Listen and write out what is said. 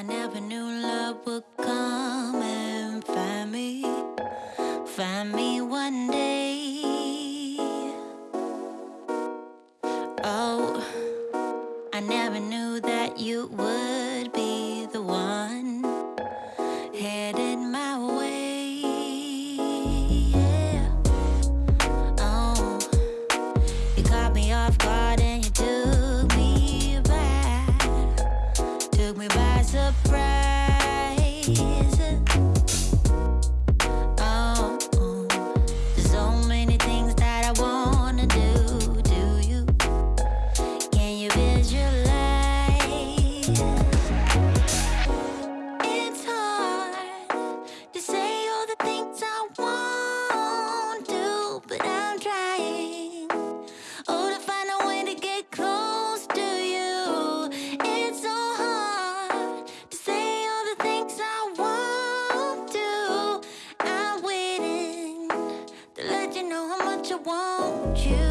I never knew love would come and find me, find me one day. Oh, I never knew that you would. want you.